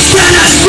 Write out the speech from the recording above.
Spanish